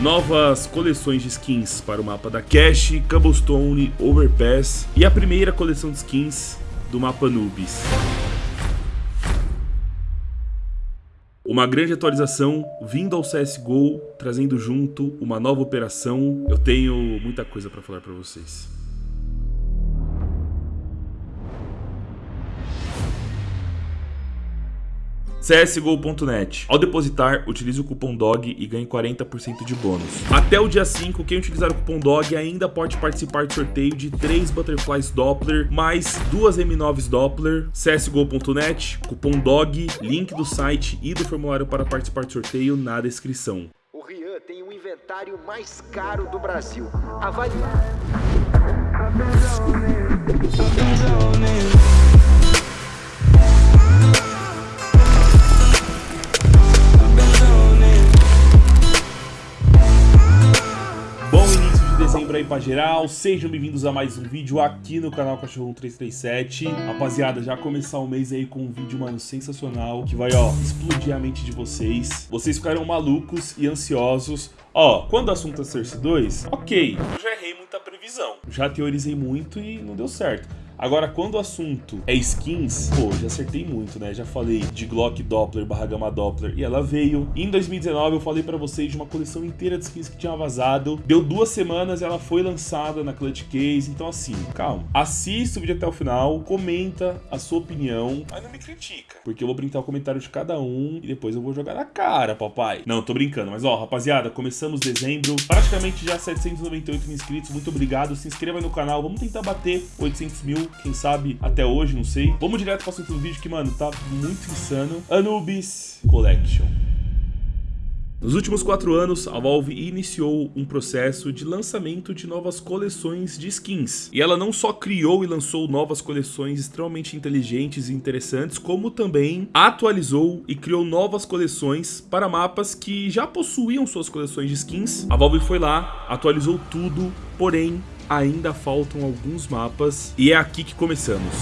novas coleções de skins para o mapa da Cache, Cobblestone, Overpass e a primeira coleção de skins do mapa Anubis. Uma grande atualização vindo ao CSGO, trazendo junto uma nova operação. Eu tenho muita coisa para falar para vocês. CSGO.net. Ao depositar, utilize o cupom DOG e ganhe 40% de bônus. Até o dia 5, quem utilizar o cupom DOG ainda pode participar do sorteio de 3 Butterflies Doppler, mais 2 M9s Doppler, CSGO.net, cupom DOG, link do site e do formulário para participar do sorteio na descrição. O Rian tem o inventário mais caro do Brasil. Avalie... aí pra geral, sejam bem-vindos a mais um vídeo aqui no canal Cachorro 337 Rapaziada, já começar o mês aí com um vídeo, mano, sensacional Que vai, ó, explodir a mente de vocês. Vocês ficaram malucos e ansiosos. Ó, quando o assunto é Cersei 2, ok, eu já errei muita previsão. Já teorizei muito e não deu certo Agora, quando o assunto é skins, pô, já acertei muito, né? Já falei de Glock Doppler barra Gamma Doppler e ela veio. Em 2019 eu falei pra vocês de uma coleção inteira de skins que tinha vazado. Deu duas semanas e ela foi lançada na Clutch Case. Então assim, calma. Assista o vídeo até o final, comenta a sua opinião, mas não me critica. Porque eu vou printar o comentário de cada um e depois eu vou jogar na cara, papai. Não, tô brincando. Mas ó, rapaziada, começamos dezembro. Praticamente já 798 mil inscritos. Muito obrigado. Se inscreva no canal. Vamos tentar bater 800 mil quem sabe até hoje, não sei. Vamos direto para o assunto do vídeo que, mano, tá muito insano. Anubis Collection. Nos últimos quatro anos, a Valve iniciou um processo de lançamento de novas coleções de skins. E ela não só criou e lançou novas coleções extremamente inteligentes e interessantes, como também atualizou e criou novas coleções para mapas que já possuíam suas coleções de skins. A Valve foi lá, atualizou tudo, porém ainda faltam alguns mapas e é aqui que começamos.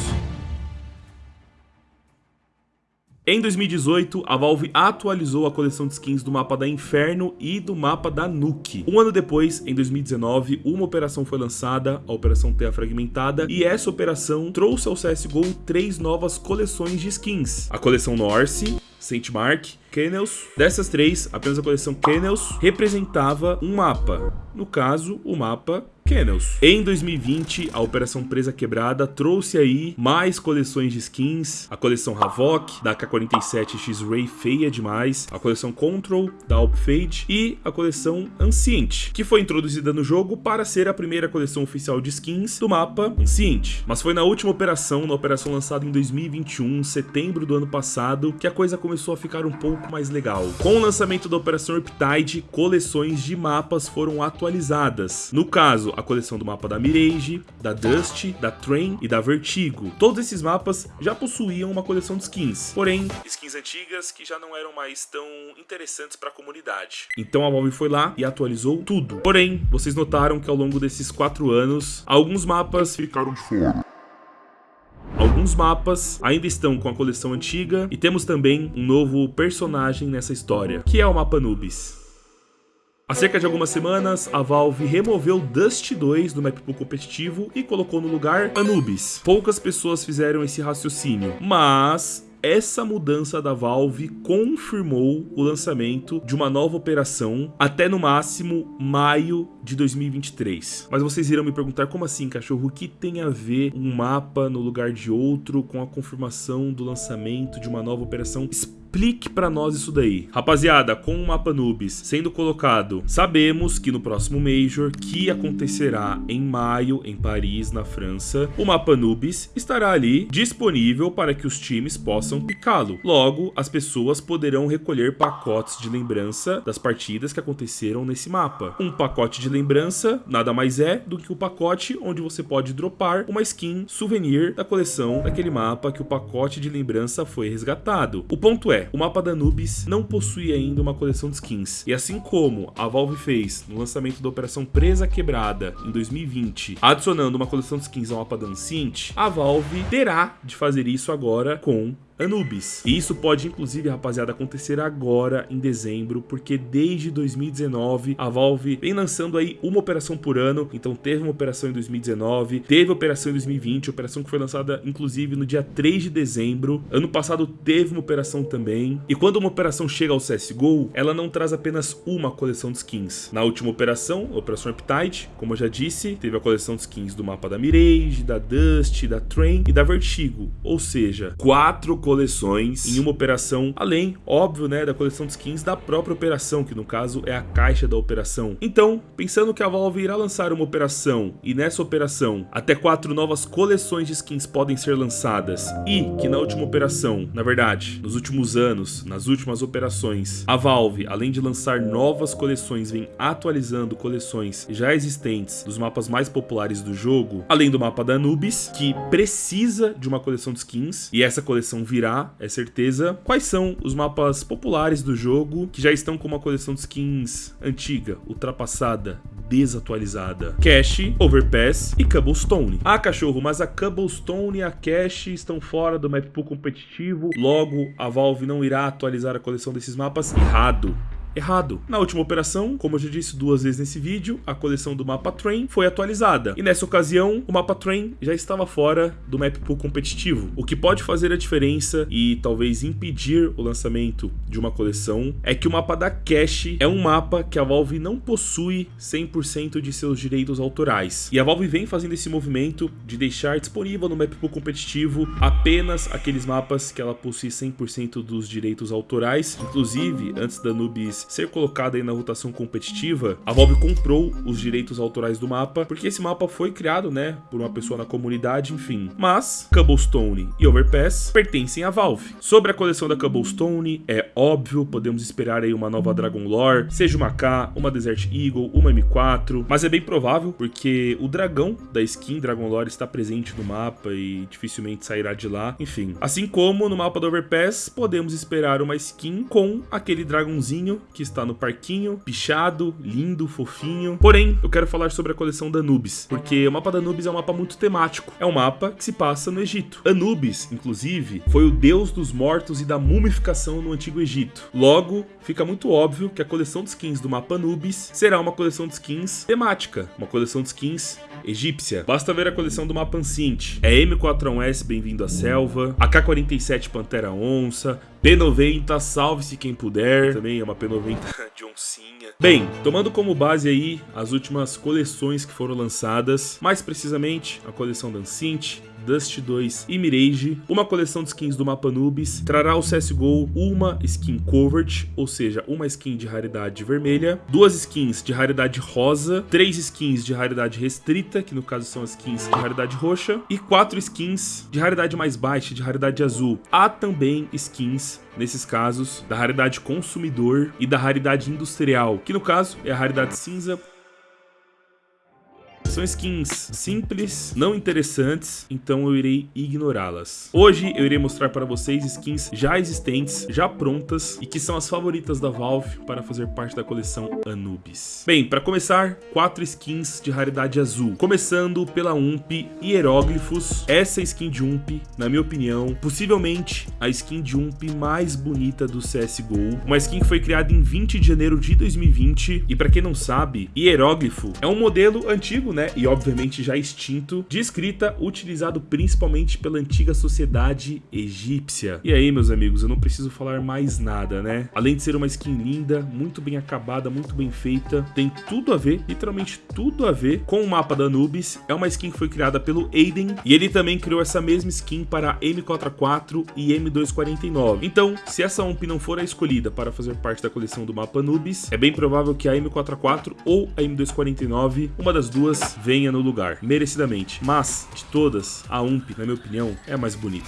Em 2018, a Valve atualizou a coleção de skins do mapa da Inferno e do mapa da Nuke. Um ano depois, em 2019, uma operação foi lançada, a Operação Terra Fragmentada, e essa operação trouxe ao CSGO três novas coleções de skins. A coleção Norse, Saint Mark, Kennels. Dessas três, apenas a coleção Kennels representava um mapa. No caso, o mapa Kennels. Em 2020, a Operação Presa Quebrada trouxe aí mais coleções de skins, a coleção Havok, da K47 X-Ray feia demais, a coleção Control, da Alpfade e a coleção Ancient, que foi introduzida no jogo para ser a primeira coleção oficial de skins do mapa Ancient. Mas foi na última operação, na operação lançada em 2021, setembro do ano passado, que a coisa começou a ficar um pouco mais legal. Com o lançamento da Operação Riptide, coleções de mapas foram atualizadas. No caso, a coleção do mapa da Mirage, da Dust, da Train e da Vertigo. Todos esses mapas já possuíam uma coleção de skins, porém, skins antigas que já não eram mais tão interessantes para a comunidade. Então a Valve foi lá e atualizou tudo. Porém, vocês notaram que ao longo desses quatro anos, alguns mapas ficaram de fora. Alguns mapas ainda estão com a coleção antiga e temos também um novo personagem nessa história, que é o mapa Nubis. Há cerca de algumas semanas, a Valve removeu Dust 2 do map pool competitivo e colocou no lugar Anubis. Poucas pessoas fizeram esse raciocínio, mas essa mudança da Valve confirmou o lançamento de uma nova operação até no máximo maio de 2023. Mas vocês irão me perguntar como assim, cachorro? O que tem a ver um mapa no lugar de outro com a confirmação do lançamento de uma nova operação? Explique para nós isso daí. Rapaziada, com o mapa Nubis sendo colocado, sabemos que no próximo Major, que acontecerá em maio em Paris, na França, o mapa Nubis estará ali disponível para que os times possam picá-lo. Logo, as pessoas poderão recolher pacotes de lembrança das partidas que aconteceram nesse mapa. Um pacote de lembrança nada mais é do que o pacote onde você pode dropar uma skin souvenir da coleção daquele mapa que o pacote de lembrança foi resgatado. O ponto é, o mapa da Anubis não possui ainda uma coleção de skins. E assim como a Valve fez no lançamento da Operação Presa Quebrada em 2020, adicionando uma coleção de skins ao mapa da Ancient, a Valve terá de fazer isso agora com Anubis. E isso pode, inclusive, rapaziada, acontecer agora em dezembro, porque desde 2019 a Valve vem lançando aí uma operação por ano. Então teve uma operação em 2019, teve operação em 2020, operação que foi lançada inclusive no dia 3 de dezembro. Ano passado teve uma operação também. E quando uma operação chega ao CSGO, ela não traz apenas uma coleção de skins. Na última operação, a Operação Appetite, como eu já disse, teve a coleção de skins do mapa da Mirage, da Dust, da Train e da Vertigo. Ou seja, quatro coleções em uma operação, além, óbvio, né, da coleção de skins da própria operação, que no caso é a caixa da operação. Então, pensando que a Valve irá lançar uma operação e nessa operação até quatro novas coleções de skins podem ser lançadas e que na última operação, na verdade, nos últimos anos, nas últimas operações, a Valve, além de lançar novas coleções, vem atualizando coleções já existentes dos mapas mais populares do jogo, além do mapa da Anubis, que precisa de uma coleção de skins e essa coleção virá, é certeza. Quais são os mapas populares do jogo que já estão com uma coleção de skins antiga, ultrapassada, desatualizada? Cache, Overpass e Cobblestone. Ah, cachorro, mas a Cobblestone e a Cache estão fora do map pool competitivo, logo a Valve não irá atualizar a coleção desses mapas? Errado errado. Na última operação, como eu já disse duas vezes nesse vídeo, a coleção do mapa Train foi atualizada. E nessa ocasião, o mapa Train já estava fora do map pool competitivo. O que pode fazer a diferença e talvez impedir o lançamento de uma coleção é que o mapa da Cache é um mapa que a Valve não possui 100% de seus direitos autorais. E a Valve vem fazendo esse movimento de deixar disponível no map pool competitivo apenas aqueles mapas que ela possui 100% dos direitos autorais. Inclusive, antes da Nubis ser colocada aí na rotação competitiva, a Valve comprou os direitos autorais do mapa, porque esse mapa foi criado, né, por uma pessoa na comunidade, enfim. Mas Cobblestone e Overpass pertencem à Valve. Sobre a coleção da Cobblestone, é óbvio, podemos esperar aí uma nova Dragon Lore, seja uma K, uma Desert Eagle, uma M4, mas é bem provável, porque o dragão da skin Dragon Lore está presente no mapa e dificilmente sairá de lá, enfim. Assim como no mapa do Overpass, podemos esperar uma skin com aquele dragãozinho que está no parquinho, pichado, lindo, fofinho. Porém, eu quero falar sobre a coleção da Anubis, porque o mapa da Anubis é um mapa muito temático. É um mapa que se passa no Egito. Anubis, inclusive, foi o deus dos mortos e da mumificação no Antigo Egito. Logo, fica muito óbvio que a coleção de skins do mapa Anubis será uma coleção de skins temática, uma coleção de skins egípcia. Basta ver a coleção do mapa Ancient. É M41S Bem-vindo à Selva, AK-47 Pantera Onça, P90, salve-se quem puder. Também é uma P90 de oncinha. Bem, tomando como base aí as últimas coleções que foram lançadas, mais precisamente a coleção da Dust 2 e Mirage, uma coleção de skins do mapa Nubis, trará ao CSGO uma skin Covert, ou seja, uma skin de raridade vermelha, duas skins de raridade rosa, três skins de raridade restrita, que no caso são skins de raridade roxa, e quatro skins de raridade mais baixa, de raridade azul. Há também skins nesses casos, da raridade consumidor e da raridade industrial, que no caso é a raridade cinza, são skins simples, não interessantes, então eu irei ignorá-las. Hoje eu irei mostrar para vocês skins já existentes, já prontas e que são as favoritas da Valve para fazer parte da coleção Anubis. Bem, para começar, quatro skins de raridade azul. Começando pela UMP Hieróglifos. Essa skin de UMP, na minha opinião, possivelmente a skin de UMP mais bonita do CSGO. Uma skin que foi criada em 20 de janeiro de 2020 e para quem não sabe, Hieróglifo é um modelo antigo, né? e obviamente já extinto, de escrita utilizado principalmente pela antiga sociedade egípcia. E aí, meus amigos, eu não preciso falar mais nada, né? Além de ser uma skin linda, muito bem acabada, muito bem feita, tem tudo a ver, literalmente tudo a ver com o mapa da Anubis. É uma skin que foi criada pelo Aiden e ele também criou essa mesma skin para M44 e M249. Então, se essa UMP não for a escolhida para fazer parte da coleção do mapa Anubis, é bem provável que a M44 ou a M249, uma das duas, venha no lugar, merecidamente. Mas, de todas, a UMP, na minha opinião, é a mais bonita.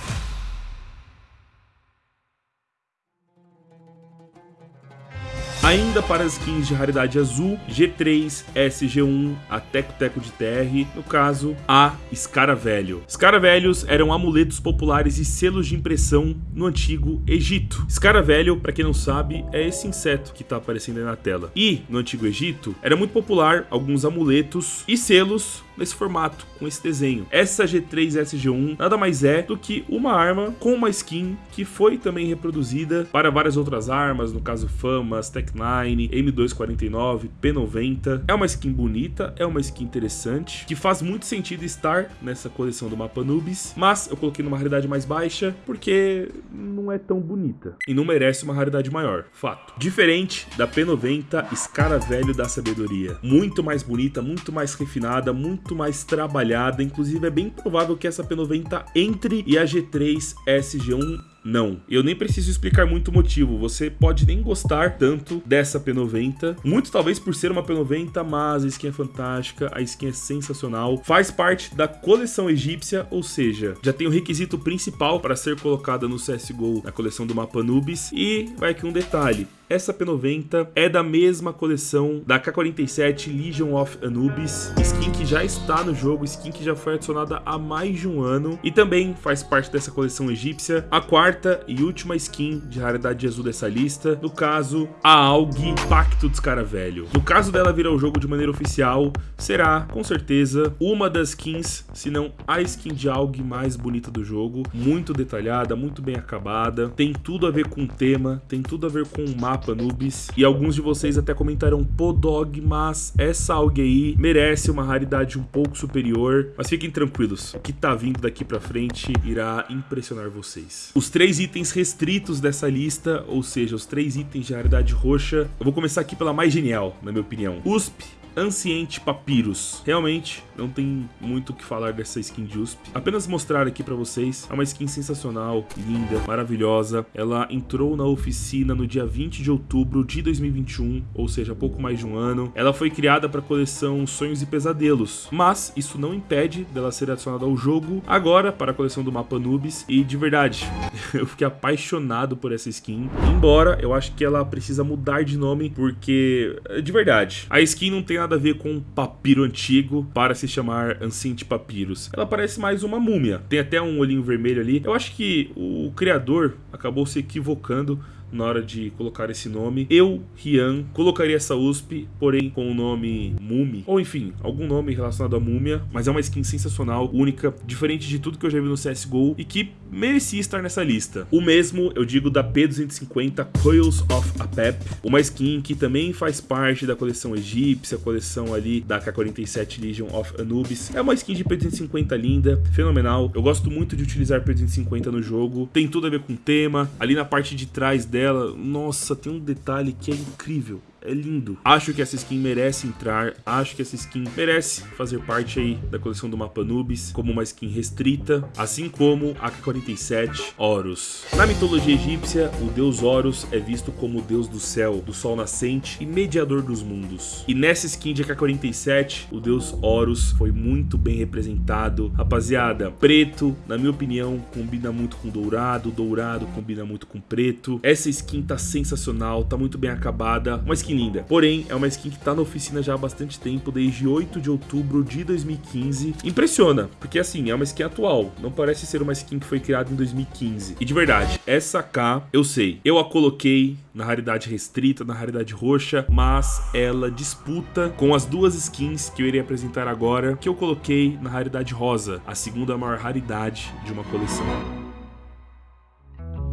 Ainda para as skins de raridade azul, G3, SG1, a Teco Teco de TR, no caso, a Escaravelho. Escaravelhos eram amuletos populares e selos de impressão no antigo Egito. Escaravelho, para quem não sabe, é esse inseto que está aparecendo aí na tela. E, no antigo Egito, era muito popular alguns amuletos e selos nesse formato, com esse desenho. Essa G3 SG1 nada mais é do que uma arma com uma skin que foi também reproduzida para várias outras armas, no caso Famas, Tech9, M249, P90. É uma skin bonita, é uma skin interessante, que faz muito sentido estar nessa coleção do mapa Nubis, mas eu coloquei numa raridade mais baixa porque não é tão bonita e não merece uma raridade maior, fato. Diferente da P90 Escaravelho da Sabedoria. Muito mais bonita, muito mais refinada, muito mais trabalhada, inclusive é bem provável que essa P90 entre e a G3 SG1 não. Eu nem preciso explicar muito o motivo, você pode nem gostar tanto dessa P90, muito talvez por ser uma P90, mas a skin é fantástica, a skin é sensacional, faz parte da coleção egípcia, ou seja, já tem o requisito principal para ser colocada no CSGO na coleção do mapa Nubis, e vai aqui um detalhe, essa P90 é da mesma coleção da K47 Legion of Anubis, skin que já está no jogo, skin que já foi adicionada há mais de um ano. E também faz parte dessa coleção egípcia, a quarta e última skin de raridade azul dessa lista, no caso, a AUG Pacto dos Cara Velho. No caso dela virar o jogo de maneira oficial, será, com certeza, uma das skins, se não a skin de AUG mais bonita do jogo, muito detalhada, muito bem acabada, tem tudo a ver com o tema, tem tudo a ver com o mapa mapa Nubis. E alguns de vocês até comentaram, pô Dog, mas essa aí merece uma raridade um pouco superior. Mas fiquem tranquilos, o que tá vindo daqui pra frente irá impressionar vocês. Os três itens restritos dessa lista, ou seja, os três itens de raridade roxa, eu vou começar aqui pela mais genial, na minha opinião. USP, Anciente Papyrus. Realmente, não tem muito o que falar dessa skin de USP. Apenas mostrar aqui pra vocês, é uma skin sensacional, linda, maravilhosa. Ela entrou na oficina no dia 20 de outubro de 2021, ou seja, pouco mais de um ano. Ela foi criada para a coleção Sonhos e Pesadelos, mas isso não impede dela ser adicionada ao jogo agora para a coleção do mapa Nubis. E de verdade, eu fiquei apaixonado por essa skin, embora eu acho que ela precisa mudar de nome, porque, de verdade, a skin não tem nada a ver com um papiro antigo para se chamar Ancient Papyrus. Ela parece mais uma múmia. Tem até um olhinho vermelho ali. Eu acho que o criador acabou se equivocando na hora de colocar esse nome. Eu, Rian, colocaria essa USP, porém com o nome Mumi, ou enfim, algum nome relacionado à múmia, mas é uma skin sensacional, única, diferente de tudo que eu já vi no CSGO e que merecia estar nessa lista. O mesmo eu digo da P250 Coils of Apep, uma skin que também faz parte da coleção egípcia, coleção ali da K47 Legion of Anubis. É uma skin de P250 linda, fenomenal. Eu gosto muito de utilizar P250 no jogo, tem tudo a ver com o tema. Ali na parte de trás dela dela, nossa, tem um detalhe que é incrível é lindo. Acho que essa skin merece entrar, acho que essa skin merece fazer parte aí da coleção do mapa Nubis como uma skin restrita, assim como a K-47 Horus. Na mitologia egípcia, o deus Horus é visto como o deus do céu, do sol nascente e mediador dos mundos. E nessa skin de AK-47, o deus Horus foi muito bem representado. Rapaziada, preto, na minha opinião, combina muito com dourado, dourado combina muito com preto. Essa skin tá sensacional, tá muito bem acabada, uma skin linda. Porém, é uma skin que tá na oficina já há bastante tempo, desde 8 de outubro de 2015. Impressiona, porque assim, é uma skin atual, não parece ser uma skin que foi criada em 2015. E de verdade, essa K, eu sei, eu a coloquei na raridade restrita, na raridade roxa, mas ela disputa com as duas skins que eu irei apresentar agora, que eu coloquei na raridade rosa, a segunda maior raridade de uma coleção.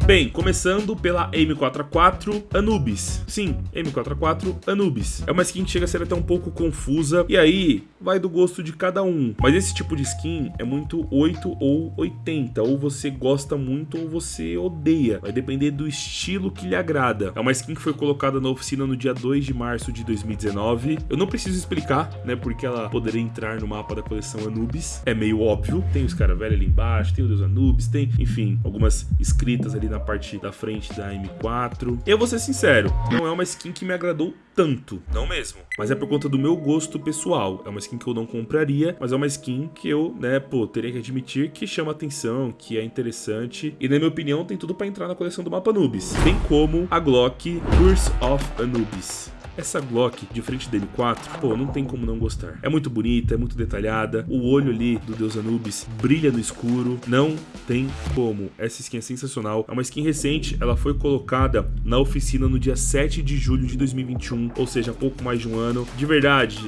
Bem, começando pela M4A4 Anubis. Sim, M4A4 Anubis. É uma skin que chega a ser até um pouco confusa, e aí vai do gosto de cada um. Mas esse tipo de skin é muito 8 ou 80, ou você gosta muito ou você odeia. Vai depender do estilo que lhe agrada. É uma skin que foi colocada na oficina no dia 2 de março de 2019. Eu não preciso explicar, né, porque ela poderia entrar no mapa da coleção Anubis. É meio óbvio. Tem os caras velhos ali embaixo, tem o Deus Anubis, tem, enfim, algumas escritas ali na na parte da frente da M4. Eu vou ser sincero, não é uma skin que me agradou tanto, não mesmo. Mas é por conta do meu gosto pessoal. É uma skin que eu não compraria, mas é uma skin que eu, né, pô, teria que admitir que chama atenção, que é interessante. E na minha opinião tem tudo pra entrar na coleção do mapa Anubis. Bem como a Glock Curse of Anubis. Essa Glock de frente dele 4, pô, não tem como não gostar. É muito bonita, é muito detalhada. O olho ali do Deus Anubis brilha no escuro. Não tem como. Essa skin é sensacional. É uma skin recente, ela foi colocada na oficina no dia 7 de julho de 2021, ou seja, pouco mais de um ano. De verdade,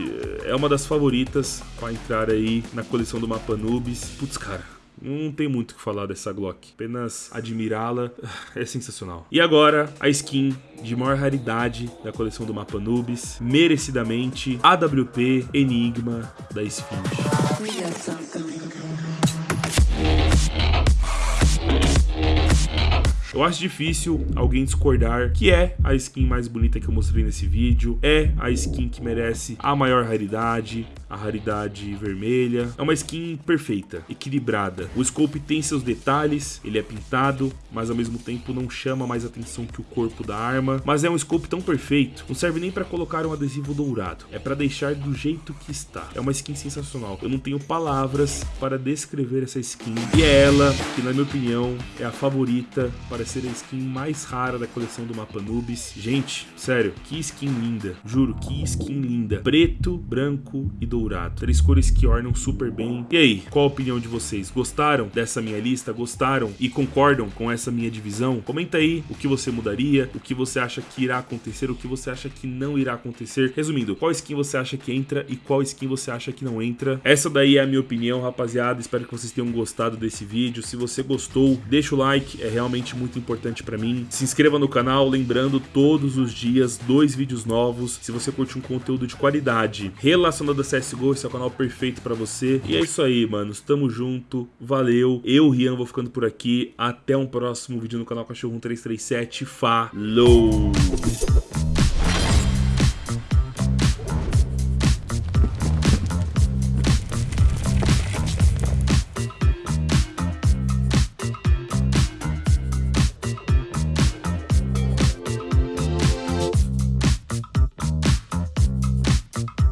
é uma das favoritas para entrar aí na coleção do mapa Anubis. Putz, cara, não tem muito o que falar dessa Glock, apenas admirá-la é sensacional. E agora, a skin de maior raridade da coleção do mapa Nubis, merecidamente AWP Enigma da Esfinge. Eu acho difícil alguém discordar que é a skin mais bonita que eu mostrei nesse vídeo, é a skin que merece a maior raridade, a raridade vermelha. É uma skin perfeita, equilibrada. O scope tem seus detalhes, ele é pintado, mas ao mesmo tempo não chama mais atenção que o corpo da arma. Mas é um scope tão perfeito, não serve nem para colocar um adesivo dourado, é para deixar do jeito que está. É uma skin sensacional. Eu não tenho palavras para descrever essa skin. E é ela que, na minha opinião, é a favorita para ser a skin mais rara da coleção do mapa Nubis. Gente, sério, que skin linda. Juro, que skin linda. Preto, branco e dourado dourado. Três cores que ornam super bem. E aí, qual a opinião de vocês? Gostaram dessa minha lista? Gostaram e concordam com essa minha divisão? Comenta aí o que você mudaria, o que você acha que irá acontecer, o que você acha que não irá acontecer. Resumindo, qual skin você acha que entra e qual skin você acha que não entra. Essa daí é a minha opinião, rapaziada. Espero que vocês tenham gostado desse vídeo. Se você gostou, deixa o like, é realmente muito importante pra mim. Se inscreva no canal, lembrando todos os dias dois vídeos novos. Se você curte um conteúdo de qualidade relacionado a CS CSGO, esse é o canal perfeito pra você. E é isso aí, manos. Tamo junto. Valeu. Eu, Rian, vou ficando por aqui. Até um próximo vídeo no canal Cachorro 1337. Falou!